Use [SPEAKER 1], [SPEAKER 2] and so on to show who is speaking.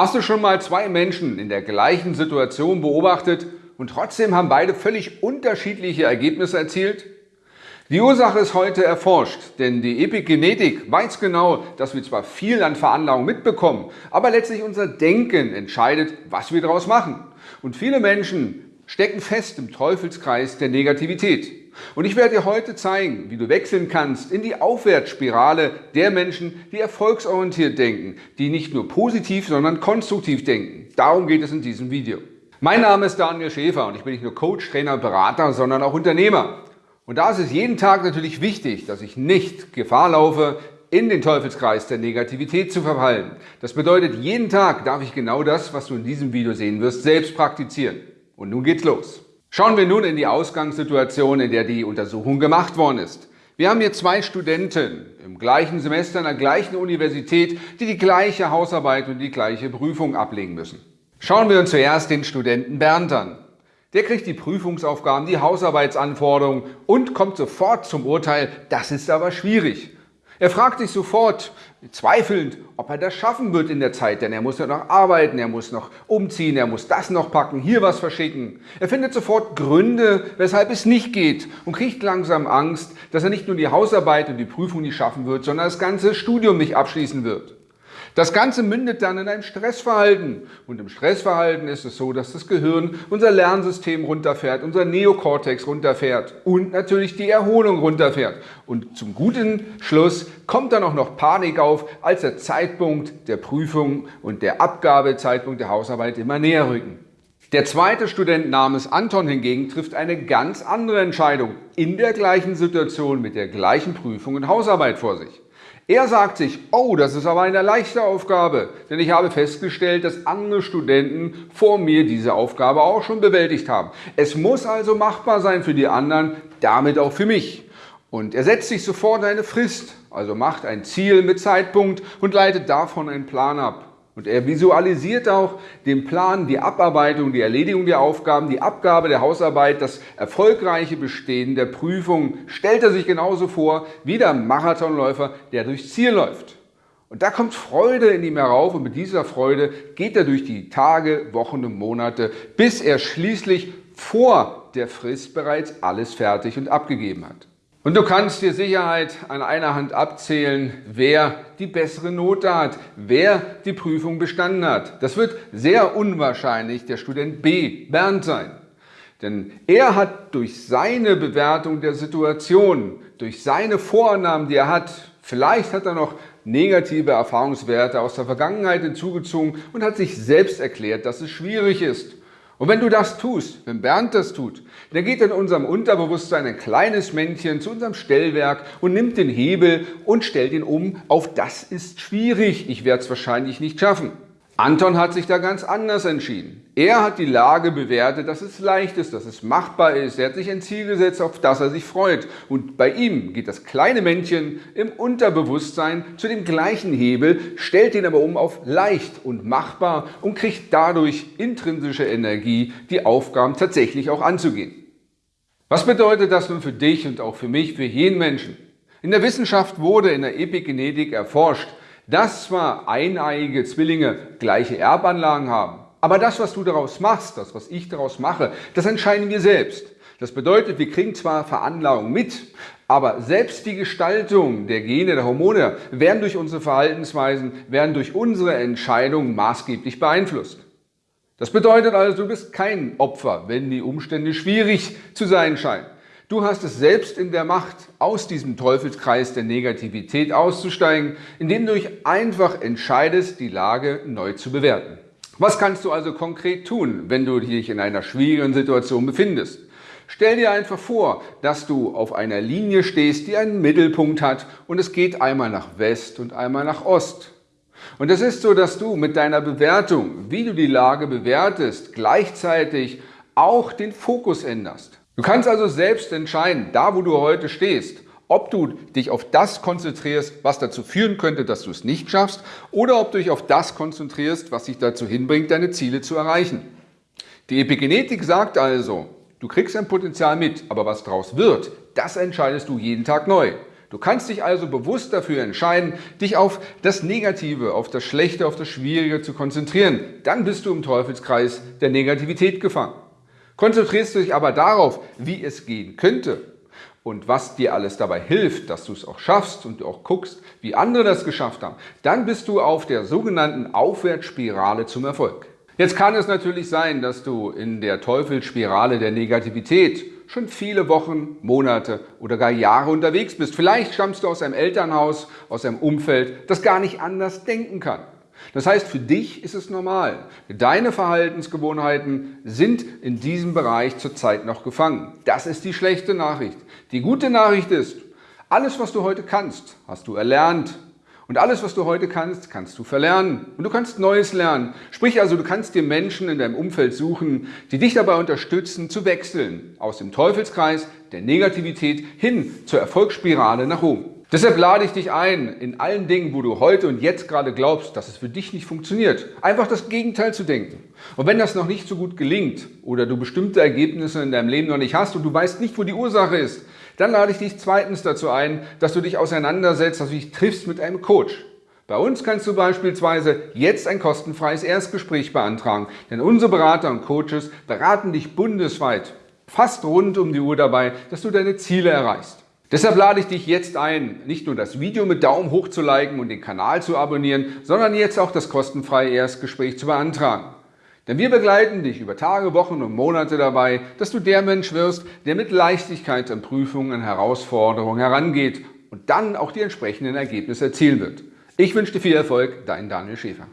[SPEAKER 1] Hast du schon mal zwei Menschen in der gleichen Situation beobachtet und trotzdem haben beide völlig unterschiedliche Ergebnisse erzielt? Die Ursache ist heute erforscht, denn die Epigenetik weiß genau, dass wir zwar viel an Veranlagung mitbekommen, aber letztlich unser Denken entscheidet, was wir daraus machen. Und viele Menschen stecken fest im Teufelskreis der Negativität. Und ich werde dir heute zeigen, wie du wechseln kannst in die Aufwärtsspirale der Menschen, die erfolgsorientiert denken, die nicht nur positiv, sondern konstruktiv denken. Darum geht es in diesem Video. Mein Name ist Daniel Schäfer und ich bin nicht nur Coach, Trainer, Berater, sondern auch Unternehmer. Und da ist es jeden Tag natürlich wichtig, dass ich nicht Gefahr laufe, in den Teufelskreis der Negativität zu verfallen. Das bedeutet, jeden Tag darf ich genau das, was du in diesem Video sehen wirst, selbst praktizieren. Und nun geht's los. Schauen wir nun in die Ausgangssituation, in der die Untersuchung gemacht worden ist. Wir haben hier zwei Studenten im gleichen Semester an der gleichen Universität, die die gleiche Hausarbeit und die gleiche Prüfung ablegen müssen. Schauen wir uns zuerst den Studenten Bernd an. Der kriegt die Prüfungsaufgaben, die Hausarbeitsanforderungen und kommt sofort zum Urteil, das ist aber schwierig. Er fragt sich sofort, zweifelnd, ob er das schaffen wird in der Zeit, denn er muss ja noch arbeiten, er muss noch umziehen, er muss das noch packen, hier was verschicken. Er findet sofort Gründe, weshalb es nicht geht und kriegt langsam Angst, dass er nicht nur die Hausarbeit und die Prüfung nicht schaffen wird, sondern das ganze Studium nicht abschließen wird. Das Ganze mündet dann in einem Stressverhalten. Und im Stressverhalten ist es so, dass das Gehirn unser Lernsystem runterfährt, unser Neokortex runterfährt und natürlich die Erholung runterfährt. Und zum guten Schluss kommt dann auch noch Panik auf, als der Zeitpunkt der Prüfung und der Abgabezeitpunkt der Hausarbeit immer näher rücken. Der zweite Student namens Anton hingegen trifft eine ganz andere Entscheidung in der gleichen Situation mit der gleichen Prüfung und Hausarbeit vor sich. Er sagt sich, oh, das ist aber eine leichte Aufgabe, denn ich habe festgestellt, dass andere Studenten vor mir diese Aufgabe auch schon bewältigt haben. Es muss also machbar sein für die anderen, damit auch für mich. Und er setzt sich sofort eine Frist, also macht ein Ziel mit Zeitpunkt und leitet davon einen Plan ab. Und er visualisiert auch den Plan, die Abarbeitung, die Erledigung der Aufgaben, die Abgabe der Hausarbeit, das erfolgreiche Bestehen der Prüfung stellt er sich genauso vor wie der Marathonläufer, der durchs Ziel läuft. Und da kommt Freude in ihm herauf und mit dieser Freude geht er durch die Tage, Wochen und Monate, bis er schließlich vor der Frist bereits alles fertig und abgegeben hat. Und du kannst dir Sicherheit an einer Hand abzählen, wer die bessere Note hat, wer die Prüfung bestanden hat. Das wird sehr unwahrscheinlich der Student B, Bernd, sein. Denn er hat durch seine Bewertung der Situation, durch seine Vorannahmen, die er hat, vielleicht hat er noch negative Erfahrungswerte aus der Vergangenheit hinzugezogen und hat sich selbst erklärt, dass es schwierig ist. Und wenn du das tust, wenn Bernd das tut, dann geht in unserem Unterbewusstsein ein kleines Männchen zu unserem Stellwerk und nimmt den Hebel und stellt ihn um auf das ist schwierig, ich werde es wahrscheinlich nicht schaffen. Anton hat sich da ganz anders entschieden. Er hat die Lage bewertet, dass es leicht ist, dass es machbar ist. Er hat sich ein Ziel gesetzt, auf das er sich freut. Und bei ihm geht das kleine Männchen im Unterbewusstsein zu dem gleichen Hebel, stellt ihn aber um auf leicht und machbar und kriegt dadurch intrinsische Energie, die Aufgaben tatsächlich auch anzugehen. Was bedeutet das nun für dich und auch für mich, für jeden Menschen? In der Wissenschaft wurde in der Epigenetik erforscht, dass zwar eineiige Zwillinge gleiche Erbanlagen haben, aber das, was du daraus machst, das, was ich daraus mache, das entscheiden wir selbst. Das bedeutet, wir kriegen zwar Veranlagung mit, aber selbst die Gestaltung der Gene, der Hormone werden durch unsere Verhaltensweisen, werden durch unsere Entscheidungen maßgeblich beeinflusst. Das bedeutet also, du bist kein Opfer, wenn die Umstände schwierig zu sein scheinen. Du hast es selbst in der Macht, aus diesem Teufelskreis der Negativität auszusteigen, indem du dich einfach entscheidest, die Lage neu zu bewerten. Was kannst du also konkret tun, wenn du dich in einer schwierigen Situation befindest? Stell dir einfach vor, dass du auf einer Linie stehst, die einen Mittelpunkt hat und es geht einmal nach West und einmal nach Ost. Und es ist so, dass du mit deiner Bewertung, wie du die Lage bewertest, gleichzeitig auch den Fokus änderst. Du kannst also selbst entscheiden, da wo du heute stehst, ob du dich auf das konzentrierst, was dazu führen könnte, dass du es nicht schaffst, oder ob du dich auf das konzentrierst, was dich dazu hinbringt, deine Ziele zu erreichen. Die Epigenetik sagt also, du kriegst ein Potenzial mit, aber was daraus wird, das entscheidest du jeden Tag neu. Du kannst dich also bewusst dafür entscheiden, dich auf das Negative, auf das Schlechte, auf das Schwierige zu konzentrieren. Dann bist du im Teufelskreis der Negativität gefangen. Konzentrierst du dich aber darauf, wie es gehen könnte und was dir alles dabei hilft, dass du es auch schaffst und du auch guckst, wie andere das geschafft haben, dann bist du auf der sogenannten Aufwärtsspirale zum Erfolg. Jetzt kann es natürlich sein, dass du in der Teufelsspirale der Negativität schon viele Wochen, Monate oder gar Jahre unterwegs bist. Vielleicht stammst du aus einem Elternhaus, aus einem Umfeld, das gar nicht anders denken kann. Das heißt, für dich ist es normal. Deine Verhaltensgewohnheiten sind in diesem Bereich zurzeit noch gefangen. Das ist die schlechte Nachricht. Die gute Nachricht ist, alles, was du heute kannst, hast du erlernt, und alles, was du heute kannst, kannst du verlernen. Und du kannst Neues lernen. Sprich also, du kannst dir Menschen in deinem Umfeld suchen, die dich dabei unterstützen, zu wechseln aus dem Teufelskreis der Negativität hin zur Erfolgsspirale nach oben. Deshalb lade ich dich ein, in allen Dingen, wo du heute und jetzt gerade glaubst, dass es für dich nicht funktioniert, einfach das Gegenteil zu denken. Und wenn das noch nicht so gut gelingt oder du bestimmte Ergebnisse in deinem Leben noch nicht hast und du weißt nicht, wo die Ursache ist, dann lade ich dich zweitens dazu ein, dass du dich auseinandersetzt, dass du dich triffst mit einem Coach. Bei uns kannst du beispielsweise jetzt ein kostenfreies Erstgespräch beantragen, denn unsere Berater und Coaches beraten dich bundesweit, fast rund um die Uhr dabei, dass du deine Ziele erreichst. Deshalb lade ich dich jetzt ein, nicht nur das Video mit Daumen hoch zu liken und den Kanal zu abonnieren, sondern jetzt auch das kostenfreie Erstgespräch zu beantragen. Denn wir begleiten dich über Tage, Wochen und Monate dabei, dass du der Mensch wirst, der mit Leichtigkeit an Prüfungen, an Herausforderungen herangeht und dann auch die entsprechenden Ergebnisse erzielen wird. Ich wünsche dir viel Erfolg, dein Daniel Schäfer.